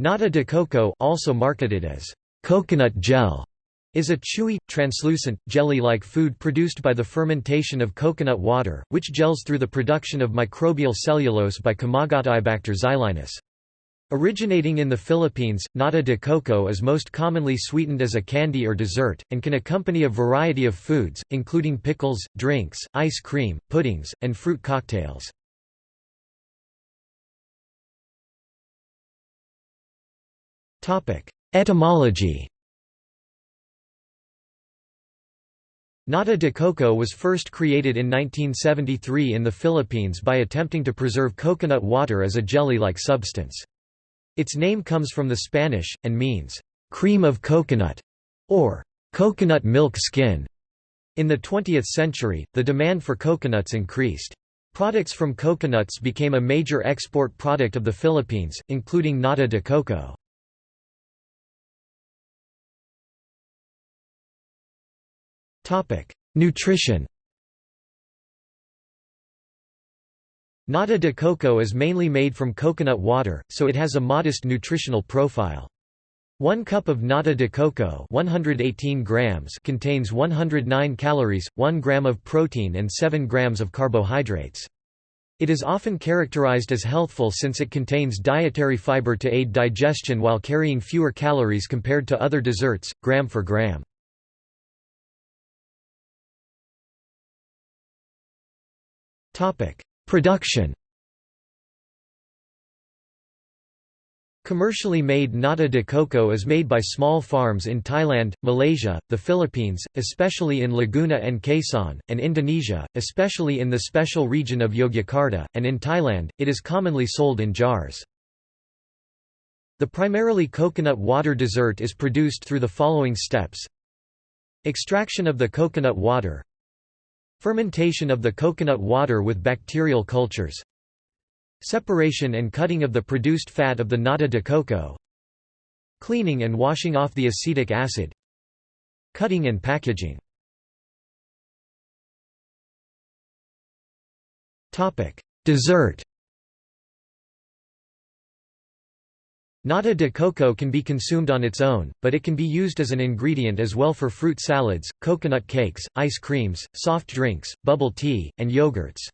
Nata de coco also marketed as coconut gel is a chewy, translucent, jelly-like food produced by the fermentation of coconut water, which gels through the production of microbial cellulose by Komagataeibacter xylinus. Originating in the Philippines, nata de coco is most commonly sweetened as a candy or dessert, and can accompany a variety of foods, including pickles, drinks, ice cream, puddings, and fruit cocktails. Etymology Nata de coco was first created in 1973 in the Philippines by attempting to preserve coconut water as a jelly-like substance. Its name comes from the Spanish, and means, "...cream of coconut", or "...coconut milk skin". In the 20th century, the demand for coconuts increased. Products from coconuts became a major export product of the Philippines, including nata de coco. Nutrition Nata de coco is mainly made from coconut water, so it has a modest nutritional profile. One cup of nata de coco 118 grams contains 109 calories, 1 gram of protein and 7 grams of carbohydrates. It is often characterized as healthful since it contains dietary fiber to aid digestion while carrying fewer calories compared to other desserts, gram for gram. Production Commercially made nata de coco is made by small farms in Thailand, Malaysia, the Philippines, especially in Laguna and Quezon, and Indonesia, especially in the special region of Yogyakarta, and in Thailand, it is commonly sold in jars. The primarily coconut water dessert is produced through the following steps Extraction of the coconut water Fermentation of the coconut water with bacterial cultures Separation and cutting of the produced fat of the nata de coco Cleaning and washing off the acetic acid Cutting and packaging. Dessert Nata de coco can be consumed on its own, but it can be used as an ingredient as well for fruit salads, coconut cakes, ice creams, soft drinks, bubble tea, and yogurts.